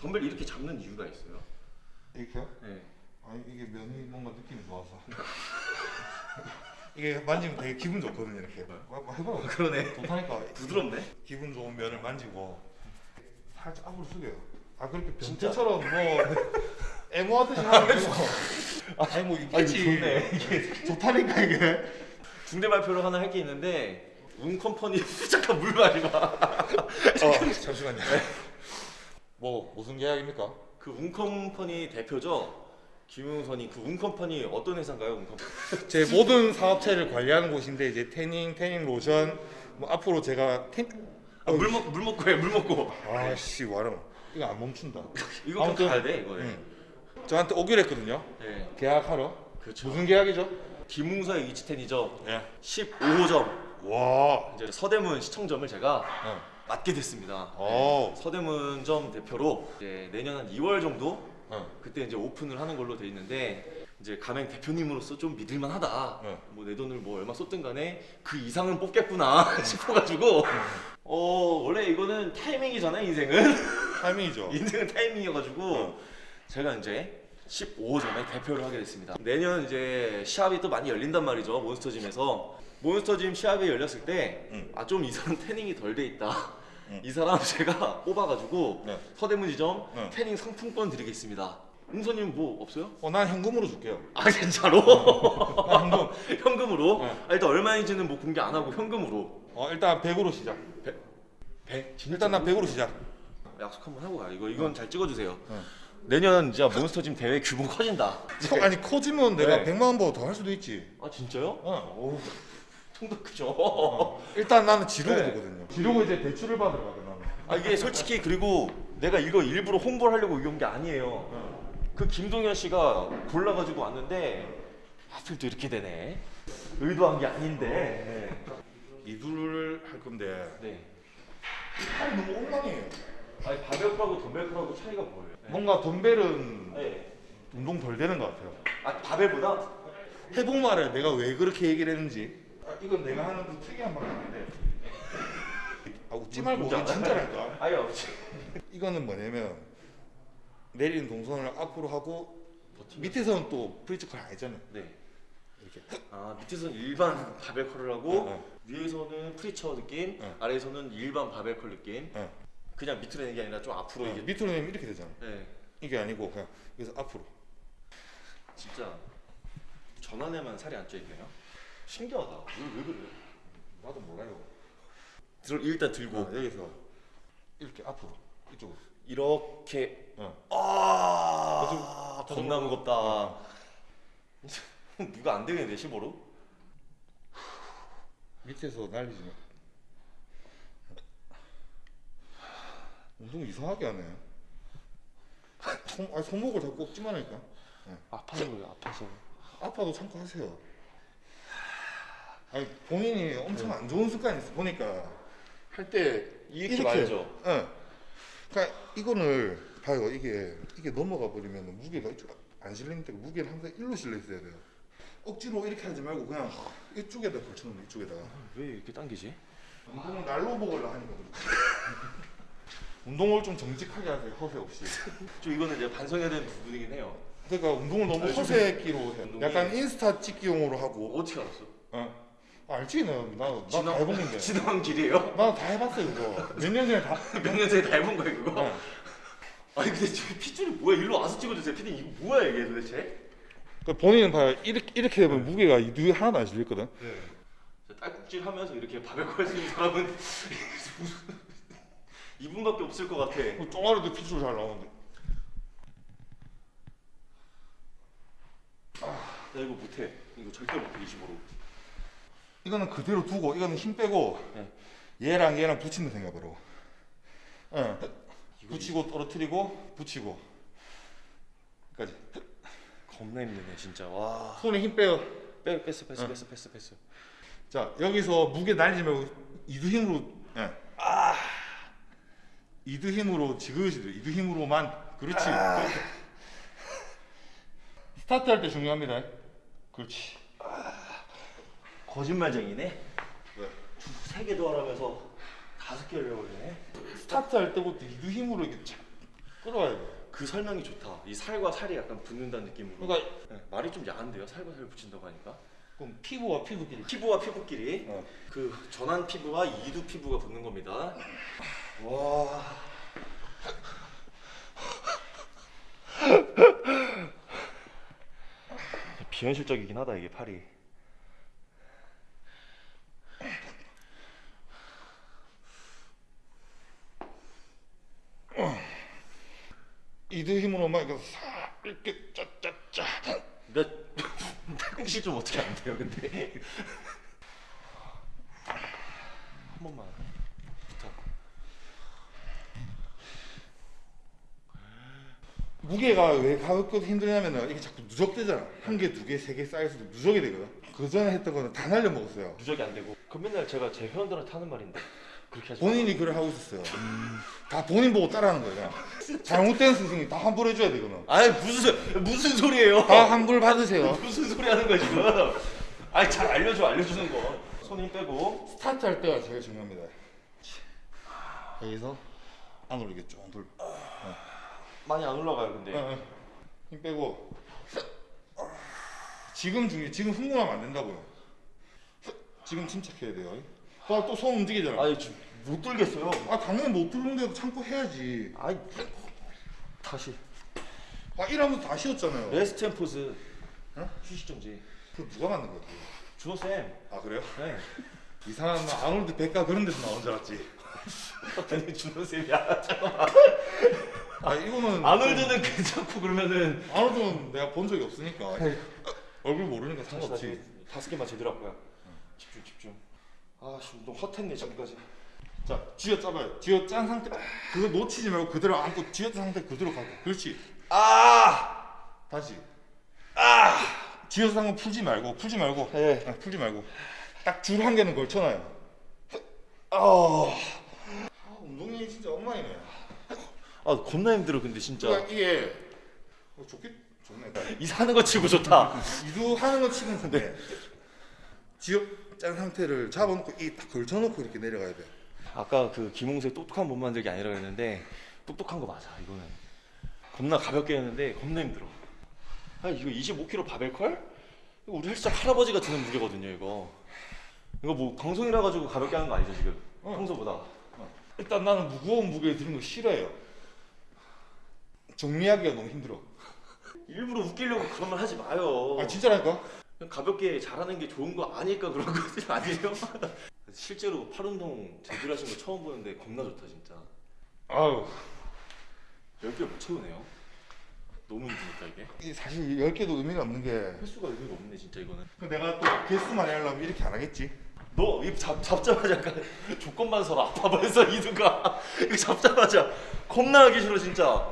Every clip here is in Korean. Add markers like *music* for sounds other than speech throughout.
덤벨 이렇게 잡는 이유가 있어요? 이렇게요? 네. 아니 이게 면이 뭔가 느낌이 좋아서 이게 만지면 되게 기분 좋거든요 이렇게 뭐 해봐 그러네. 좋다니까 부드럽네. 기분 좋은 면을 만지고 살짝 앞으로 숙여요 아 그렇게? 변태처럼 뭐 애모하듯이 하면 되고 아니 뭐 있겠지 좋네. 이게 좋다니까 이게 중대 발표를 하나 할 게 있는데 운 컴퍼니 *laughs* 잠깐 물 마지 마. 어 잠시만요 뭐 무슨 계약입니까? 그 운 컴퍼니 대표죠. 김웅선이 그 운 컴퍼니 어떤 회사인가요? 운 컴퍼니. *laughs* 제 모든 사업체를 관리하는 곳인데 이제 태닝, 태닝 로션 뭐 앞으로 제가 텐 아, 물 먹고 물 먹고 해. 물 먹고. 아씨 와랑 이거 안 멈춘다. 이거 좀 아무튼- 가야 돼 이거. 응. 저한테 오기로 했거든요. 네. 계약하러. 그렇죠. 무슨 계약이죠? 김웅서의 위치텐이죠. 예. 15호점 와. 이제 서대문 시청점을 제가 어. 맡게 됐습니다. 어. 서대문점 대표로 이제 내년 한 2월 정도 어. 그때 이제 오픈을 하는 걸로 돼 있는데 이제 가맹 대표님으로서 좀 믿을만 하다. 네. 뭐내 돈을 뭐 얼마 썼든 간에 그 이상은 뽑겠구나 *laughs* 싶어가지고 어 원래 이거는 타이밍이잖아요 인생은 타이밍이죠. *laughs* 인생은 타이밍이어가지고 어. 제가 이제 15점에 대표를 하게 됐습니다. 내년 이제 시합이 또 많이 열린단 말이죠 몬스터짐에서 몬스터짐 시합이 열렸을 때 응. 아좀이 사람 태닝이 덜 돼 있다. 응. 이 사람 *laughs* 제가 뽑아가지고 네. 서대문 지점 응. 태닝 상품권 드리겠습니다. 웅서님 뭐 없어요? 어, 난 현금으로 줄게요. 아 진짜로? 난 현금. *laughs* 현금으로? 네. 아, 일단 얼마인지는 뭐 공개 안 하고 현금으로. 어, 일단 100으로 시작. 배? 일단 난 100으로 시작. 약속 한번 하고 가. 이거 이건 잘 찍어주세요. 응. 내년 진짜 몬스터짐 대회 규모 커진다. 어, 아니 커지면 내가 네. 100만 원보다 더 할 수도 있지. 아 진짜요? 어. 오, 통도 크죠. 어. 일단 나는 지르고 네. 보거든요. 지르고 이제 대출을 받으러 가거든 나는. 아 이게 솔직히 그리고 내가 이거 일부러 홍보를 하려고 온게 아니에요. 그 김동현 씨가 골라가지고 왔는데 하필 또 이렇게 되네. 의도한 게 아닌데. 이두를 할 건데 네. 팔이 너무 엉망이에요. 아니 바벨크하고 덤벨크하고 차이가 뭐예요? 뭔가 덤벨은 네. 운동 덜 되는 것 같아요. 아 바벨보다? 해복 말을 내가 왜 그렇게 얘기를 했는지. 아, 이건 내가 하는 그 특이한 방법인데. 아 웃지 말고 이게 알아요? 진짜랄까. 아니요. *laughs* 이거는 뭐냐면 내리는 동선을 앞으로 하고 밑에서는 또 preacher curl 아니잖아요. 네. 이렇게. 아 밑에서는 일반 바벨 curl을 하고 어, 위에서는 preacher 느낌, 어. 아래에서는 일반 바벨 curl 느낌. 어. 그냥 밑으로 내는 게 아니라 좀 앞으로 어, 이게. 밑으로 내면 이렇게 되잖아. 네. 이게 아니고 그냥 여기서 앞으로. 진짜 전환에만 살이 안 쪄 있네요. 신기하다. 왜, 왜 그래요? 나도 몰라요. 들 일단 들고 어, 여기서 이렇게 앞으로 이쪽으로. 이렇게 어. 아더 겁나 좀- 무겁다. *laughs* 누가 안 되겠는데 15로? 밑에서 날리지. 운동 이상하게 하네. 손, 아니 손목을 자꾸 꺾지만 하니까. 아파서 그래요. 아파서. 아파도 참고 하세요. 아니 본인이 엄청 안 좋은 습관이 있어 보니까 할 때 이렇게 말죠. 응. 그러니까 이거를 봐요. 이게 이게 넘어가 버리면 무게가 이쪽 안 실리니까 무게를 항상 일로 실려 있어야 돼요. 억지로 이렇게 하지 말고 그냥 이쪽에다 걸쳐놓는 이쪽에다가. 왜 이렇게 당기지? 운동을 날로 먹으려 하니까 그렇지. 운동을 좀 정직하게 하세요. 허세 없이. *laughs* 좀 이거는 이제 반성해야 되는 부분이긴 해요. 그러니까 운동을 너무 허세끼로 해. 약간 인스타 찍기용으로 하고. 어떻게 알았어? 어. 아, 알지 나. 나나 건데. 지나간 길이에요? 나 다 해봤어 이거. 몇 년 전에 다. *laughs* 몇 년 전에 다 해본 거야 그거? 어. 아니 근데 저 핏줄이 뭐야? 일로 와서 찍어주세요. 피디 이거 뭐야 이게 도대체? 그 본인은 봐 이렇게 이렇게 되면 무게가 이 뒤에 하나도 안 실리거든. 네. 딸꾹질 하면서 이렇게 바벨코 할수 있는 사람은 *laughs* 이분밖에 없을 것 같아. 그 쫑아리도 핏줄 잘 나오는데. 나 이거 못해. 이거 절대 못해 25로. 이거는 그대로 두고 이거는 힘 빼고 네. 얘랑 얘랑 붙이는 생각으로. 응. 붙이고 떨어뜨리고 붙이고. 까지. 겁나 힘드네 진짜. 와. 손에 힘 빼요. 빼 뺐어 뺐어 응. 뺐어 뺐어 뺐어. 자 여기서 무게 날리지 말고 이두 힘으로. 예. 아. 이두 힘으로 지그시 돼. 이두 힘으로만. 그렇지. 그렇게. 스타트 할 때 중요합니다. 그렇지. 거짓말쟁이네. 왜? 세개더 하라면서 다섯 개를 해버리네. 스타트 할 때부터 이두 힘으로 이렇게 착 끌어와야 돼. 그 설명이 좋다. 이 살과 살이 약간 붙는다는 느낌으로. 그러니까 네, 말이 좀 야한데요. 살과 살 붙인다고 하니까. 그럼 피부와 피부끼리. 피부와 피부끼리 어. 그 전환 피부와 이두 피부가 붙는 겁니다. 와. 비현실적이긴 하다 이게 팔이. 이드 힘으로 막 이렇게 짜짜짜. 몇 팔꿈치 좀 어떻게 안 돼요, 근데? 한 번만. 부탁. 무게가 왜 가볍고 힘드냐면은 이게 자꾸 누적되잖아. 한 개, 두 개, 세 개 쌓여서 누적이 되거든. 그 전에 했던 거는 다 날려 먹었어요. 누적이 안 되고. 그 맨날 제가 제 회원들한테 하는 말인데 본인이 그걸 하고 있었어요. 다 본인 보고 따라하는 거예요. 잘못된 스승이 다 환불해 줘야 되거든. 아니 무슨 소- 무슨 소리예요? 다 환불 받으세요. *laughs* 무슨 소리 하는 거야 지금? 아니 잘 알려줘 알려주는 거. 손힘 빼고. 스타트 할 때가 제일 중요합니다. 여기서 안 올리겠죠. 돌. 많이 안 올라가요 근데. 어, 어. 힘 빼고. 지금 중요. 지금 흥분하면 안 된다고요. 지금 침착해야 돼요. 또 손 움직이잖아. 아니 지금 못 들겠어요. 아 당연히 못 들는데도 참고 해야지. 아니 다시. 아 이러면서 다 쉬었잖아요. rest and pause. 어? 휴식 정지. 그 누가 만든 거야? 준호 쌤. 아 그래요? 네. *laughs* 이상한 나 아놀드 백과 그런 데서 나온 줄 알았지. 아니 준호 쌤이야. 잠깐만. *laughs* 아 이거는 아놀드는 괜찮고 그러면은 아놀드는 내가 본 적이 없으니까 얼굴 모르니까 상관없지. 다섯 개만 제대로 할 거야. 집중 집중. 아씨 운동 헛했네 지금까지. 자 쥐어 짜봐요. 쥐어 짠 상태 그거 놓치지 말고 그대로 안고 쥐어 짠 상태 그대로 가고. 그렇지. 아. 다시. 아 쥐어 짠거 풀지 말고 풀지 말고. 네. 아, 풀지 말고. 딱 줄 한 개는 걸쳐놔요. 아. 아, 운동이 진짜 엉망이네. 아 겁나 힘들어 근데 진짜. 그러니까 이게 어, 좋겠 좋네. 이 사는 거 치고 좋다. 이도 하는 거 치는 건데 지역 짠 상태를 잡아놓고 이 딱 걸쳐놓고 이렇게 내려가야 돼. 아까 그 김홍수의 똑똑한 몸 만들기 아니라 그랬는데 똑똑한 거 맞아 이거는. 겁나 가볍게 했는데 겁나 힘들어. 아 이거 25kg 바벨컬? 이거 우리 헬스장 할아버지가 드는 무게거든요 이거. 이거 뭐 방송이라 가지고 가볍게 하는 거 아니죠 지금? 어. 평소보다. 일단 나는 무거운 무게 드는 거 싫어해요. 정리하기가 너무 힘들어. *laughs* 일부러 웃기려고 그런 말 하지 마요. 아 진짜라니까? 가볍게 잘하는 게 좋은 거 아니까 그런 *laughs* 거 아니에요? *laughs* 실제로 팔 운동 제대로 하신 거 처음 보는데 겁나 좋다 진짜. 아우 10개 못 채우네요. 너무 힘드니까 이게. 이게 사실 10개도 의미가 없는 게 횟수가 의미가 없네 진짜 이거는. 그 내가 또 개수 많이 하려면 이렇게 안 하겠지. 너 입 잡자마자 약간 *laughs* 조건만 서로 아파버려서 이두가 이거 잡자마자 겁나 하기 싫어 진짜.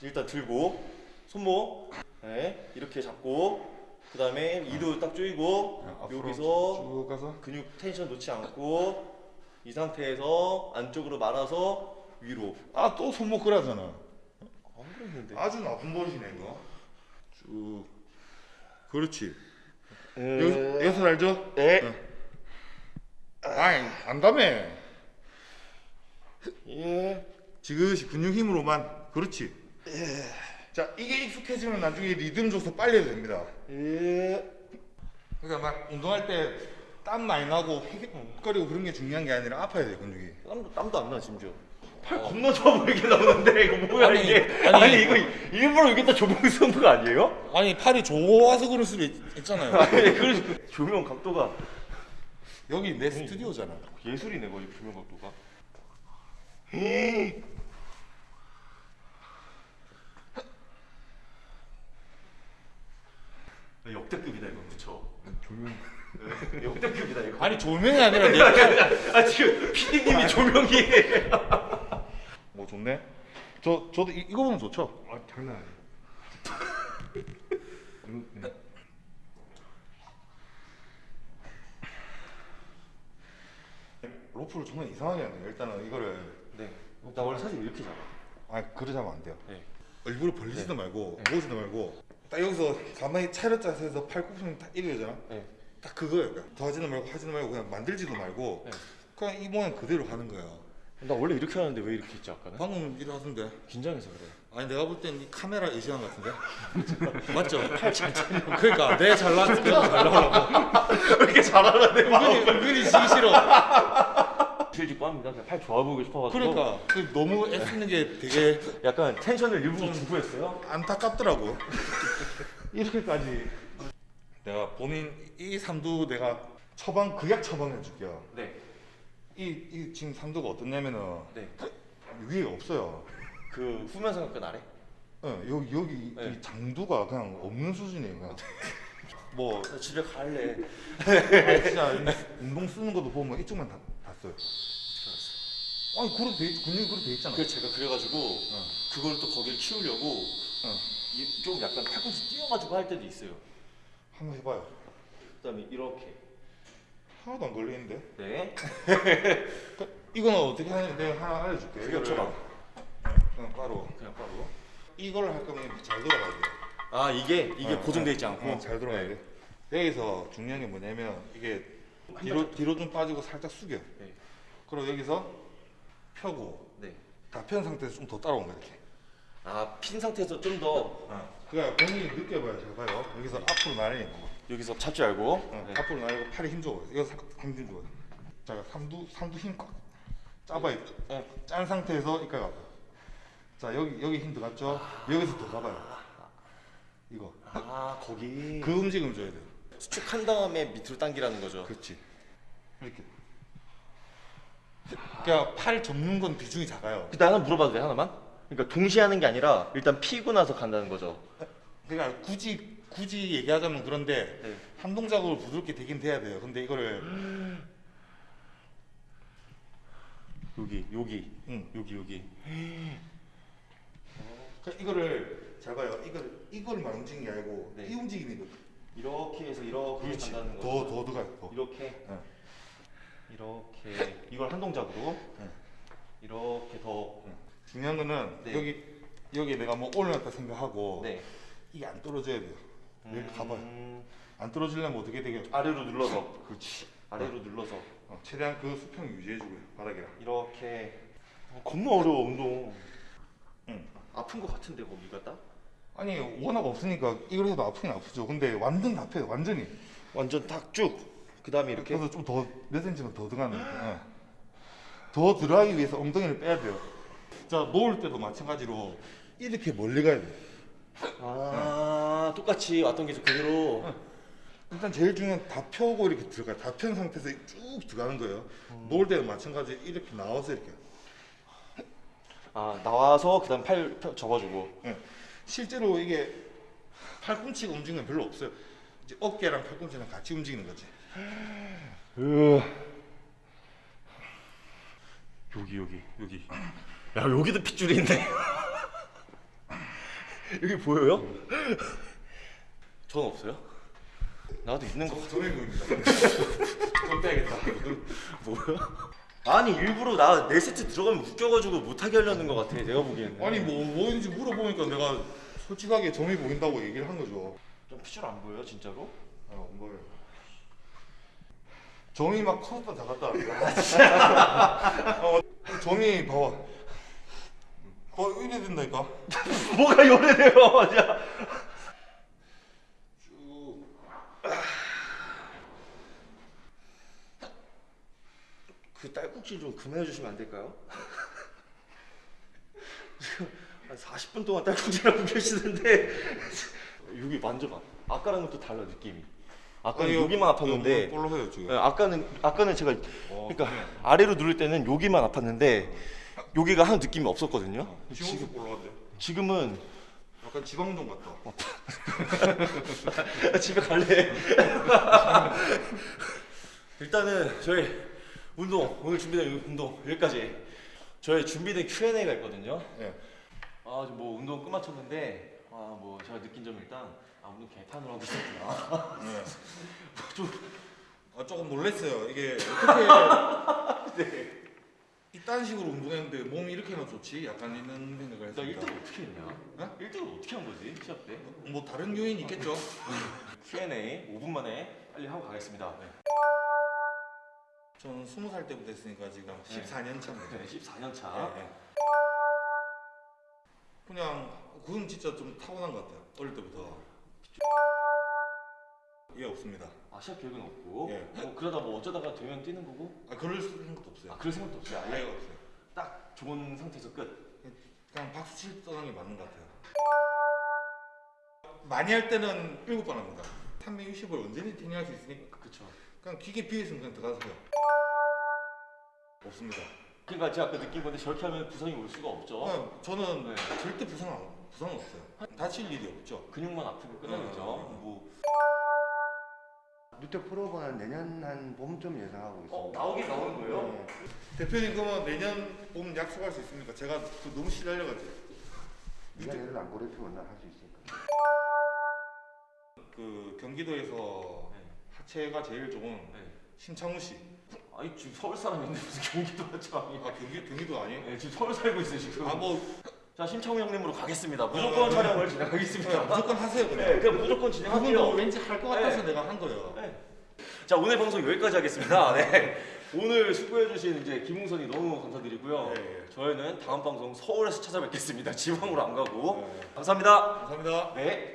일단 들고 손목 네, 이렇게 잡고 그 다음에 이두 딱 조이고 여기서 쭉 가서 근육 텐션 놓지 않고 이 상태에서 안쪽으로 말아서 위로. 아 또 손목 끌하잖아. 안 그랬는데. 아주 나쁜 버릇이네 이거. 쭉 그렇지. 에... 여기서, 여기서 알죠? 에. 아이 안다며. 예. 지그시 근육 힘으로만 그렇지 자 이게 익숙해지면 나중에 리듬 줘서 빨리 해도 됩니다 예. 그러니까 막 운동할 때 땀 많이 나고 헥거리고 그런 게 중요한 게 아니라 아파야 돼 근육이 땀도 땀도 안 나 심지어. 팔 겁나 좋아 보이게 나오는데 이거 뭐야 아니, 이게? 아니, 아니, 이거 일부러 여기다 조명 쓰는 거 아니에요? 아니 팔이 좋아서 그럴 수도 있, 있잖아요. 아니 그래서 조명 각도가 여기 내 스튜디오잖아 예술이네 거의 조명 각도가. 역대급이다 이거 그쵸? 조명 역대급이다 이거. 아니 조명이 아니라 내아 지금 PD님이 조명이 *laughs* 뭐 좋네 저 저도 이, 이거 보면 좋죠 아 장난 아니에요. 음, 네. 로프를 정말 이상하게 하네 일단은 이거를 네. 나 원래 사실 이렇게 잡아. 아 그래 자면 안 돼요 네. 일부러 벌리지도 말고 모으지도 말고 딱 여기서 가만히 차렷 자세에서 팔꿈치는 딱 이래잖아 네. 딱 그거예요 그러니까 더하지도 말고 하지도 말고 그냥 만들지도 말고 네. 그냥 이 모양 그대로 하는 거예요 나 원래 이렇게 하는데 왜 이렇게 했지 아까는? 방금 일하던데. 긴장해서 그래. 아니 내가 볼 땐 이 카메라 의지한 것 같은데. *laughs* 맞죠? 팔잘 차려. 그러니까 내 잘나 잘 나오려고. *laughs* 왜 이렇게 잘하나 내 은근히 은근히 지기 싫어. 실직고 합니다. 그냥 팔 좋아 보이고 싶어가지고. 그러니까 그 너무 애쓰는 게 되게 약간 텐션을 일부러 주고 했어요. 안타깝더라고. 이렇게까지. 내가 본인 이 삼두 내가 처방 극약 처방해 줄게요. 네. 이, 이 지금 삼두가 어떻냐면은 네. 위에 없어요. 그 후면 삼각근 아래? 어, 여기 여기 네. 이 장두가 그냥 없는 수준이에요. 그냥. *laughs* 뭐 나 집에 갈래. 아, 진짜 이 운동 쓰는 것도 보면 이쪽만 다, 다 써요. 아니 그렇게 돼 있- 근육이 그렇게 돼 있잖아. 그래서 제가 그래가지고 그걸 또 거기를 키우려고 어. 이- 좀 약간 팔꿈치 띄워가지고 할 때도 있어요. 한번 해봐요. 그다음에 이렇게. 하나도 안 걸리는데. 네. *laughs* 이거는 어떻게 하냐 내가 하나 알려줄게. 처방. 그냥 바로 그냥 바로. 이걸 할 거면 잘 돌아가야 돼. 아 이게 이게 어, 고정돼 있지 않고. 어, 잘 돌아가야 돼. 여기서 중요한 게 뭐냐면 이게 뒤로 뒤로 좀 빠지고 살짝 숙여. 네. 그리고 여기서 펴고 네. 다편 상태에서 좀더 거야 이렇게. 아 핀 상태에서 좀 더 그러니까 본인이 느껴봐요. 잘 봐요. 여기서 앞으로 나르는 거. 여기서 잡지 알고. 어, 네. 앞으로 나르고 팔에 힘 줘봐요. 이거 사- 힘 줘봐요. 자, 삼두 삼두 힘 꽉. 짜봐요. 네. 짠 상태에서 이까지 가봐요. 자, 여기 여기 힘 들어갔죠? 여기서 더 가봐요. 이거. 아 거기. 그 움직임 줘야 돼요. 수축한 다음에 밑으로 당기라는 거죠. 그렇지. 이렇게. 그러니까 팔 접는 건 비중이 작아요. 그 하나 물어봐도 돼 하나만? 그러니까 동시에 하는 게 아니라 일단 피고 나서 간다는 거죠. 그러니까 굳이 굳이 얘기하자면 그런데 네. 한 동작으로 부드럽게 되긴 돼야 돼요. 근데 이거를 여기 여기 응. 여기 여기. 그러니까 이거를 잘 봐요. 이걸 이걸만 움직이는 게 아니고 네. 이 움직임이거든. 이렇게 해서 이렇게 그렇지. 간다는 거죠. 더더 들어가요. 더. 이렇게 네. 이렇게 이걸 한 동작으로 네. 이렇게 더 중요한 거는 네. 여기 여기 내가 뭐 올려놨다 생각하고 네. 이게 안 떨어져야 돼요. 여기 가봐요. 음, 안 떨어지려면 어떻게 되게? 아래로 눌러서 그렇지. 아래로 눌러서 어, 최대한 그 수평 유지해주고요. 바닥이랑. 이렇게 어, 겁나 어려워 운동. 응. 아픈 거 같은데 거기가 딱? 아니 워낙 없으니까 이걸 해도 아프긴 아프죠. 근데 완전 다 펴요. 완전히. 완전 딱 쭉. 그 다음에 이렇게 그래서 좀 더 몇 센치만 더 들어가는. 예. 더 들어가기 위해서 엉덩이를 빼야 돼요. 자 놓을 때도 마찬가지로 이렇게 멀리 가야 돼요. 아 똑같이 왔던 게 그대로 일단 제일 중요한 건다 펴고 이렇게 들어가요. 다편 상태에서 쭉 들어가는 거예요. 놓을 때도 마찬가지 이렇게 나와서 이렇게. 아 나와서 그다음 팔 펴- 접어주고 예. 실제로 이게 팔꿈치가 움직이는 건 별로 없어요. 이제 어깨랑 팔꿈치랑 같이 움직이는 거지. 여기 여기 여기 야 여기도 핏줄이 있네 여기 보여요? 전 없어요? 나도 있는 거 보입니다. *laughs* 좀 빼야겠다. 뭐야? 아니 일부러 나네 세트 들어가면 웃겨가지고 못하게 하려는 것 같아 내가 보기에는 아니 뭐 뭐인지 물어보니까 내가 솔직하게 점이 보인다고 얘기를 한 거죠. 좀 핏줄 안 보여요 진짜로? 어, 뭐예요? 점이 막 커졌다 작았다. *laughs* 어, 점이 봐봐. 어, 이래 된다니까. *laughs* 뭐가 요래 돼요 맞아 쭉. 그 딸꾹질 좀 그만해 주시면 안 될까요? 지금 *laughs* 한 40분 동안 딸꾹질하고 계시는데 *laughs* 여기 만져봐 아까랑은 또 달라 느낌이 아까는 여기만 아팠는데 볼록해요 지금. 네, 아까는 아까는 제가 어, 그러니까 아래로 누를 때는 여기만 아팠는데 여기가 한 느낌이 없었거든요. 지금도 볼록한데. 지금은 약간 지방종 같다. *laughs* 집에 갈래. *laughs* 일단은 저희 운동 오늘 준비된 운동 여기까지. 저희 준비된 Q&A가 있거든요. 예. 아, 지금 뭐 운동 끝마쳤는데 아, 뭐 제가 느낀 점 일단 아, 운동 개판으로 하고 있었구나. 예. *laughs* 좀 아, 조금 놀랐어요. 이게 어떻게 이딴 식으로 운동했는데 몸이 이렇게나 좋지? 약간 이런 생각을 나 했습니다. 1등을 어떻게 했냐? 어? 1등을 어떻게 한 거지? 시합 때? 뭐 다른 요인이 있겠죠? Q&A 5분 만에 빨리 하고 가겠습니다. 네. 저는 스무 살 때부터 했으니까 지금 네. 14년 차입니다. 네, 14년 차. 예, 예. 그냥 그건 진짜 좀 타고난 것 같아요. 어릴 때부터. 예 없습니다. 아 시합 계획은 없고. 예. 뭐 그러다 뭐 어쩌다가 되면 뛰는 거고. 아 그럴 생각도 없어요. 아 그럴 생각도 없어요. 아예 아예 없어요. 딱 좋은 상태에서 끝. 그냥 박수 칠 떠나는 게 맞는 것 같아요. 많이 할 때는 일곱 번 합니다. 360을 언제든지 태닝할 수 있으니까 그렇죠. 그냥 기계 있으면 그냥 들어가세요. 없습니다. 그러니까 제가 아까 느낀 건데 저렇게 하면 부상이 올 수가 없죠. 그냥 저는 네. 절대 부상 안- 부상 없어요. 다칠 일이 없죠. 근육만 아프고 끝나겠죠. 음. 뭐 뉴트 프로가 내년 한 봄쯤 예상하고 있습니다. 어, 나오긴 나오는 거예요? 네. 대표님 그러면 내년 봄 약속할 수 있습니까? 제가 그 너무 시달려가지고 네가 얘를 안 고려피면 난할수 있으니까. 그 경기도에서 네. 하체가 제일 좋은 네. 신창우 씨. 아니 지금 서울 사람인데 무슨 경기도 하죠? 아 경기 경기도 아니에요? 네, 지금 서울 살고 있어요 지금. 아뭐 자 심창우 형님으로 가겠습니다. 무조건 촬영을 진행하겠습니다. 무조건 하세요 그냥. 네, 그냥 무조건 그분도 진행할게요. 왠지 할 것 같아서 네. 내가 한 거예요. 네. 자 오늘 방송 여기까지 하겠습니다. *laughs* 네. 오늘 수고해주신 이제 김웅선이 너무 감사드리고요. 네. 저희는 다음 방송 서울에서 찾아뵙겠습니다. 지방으로 안 가고. 네. 감사합니다. 감사합니다. 네.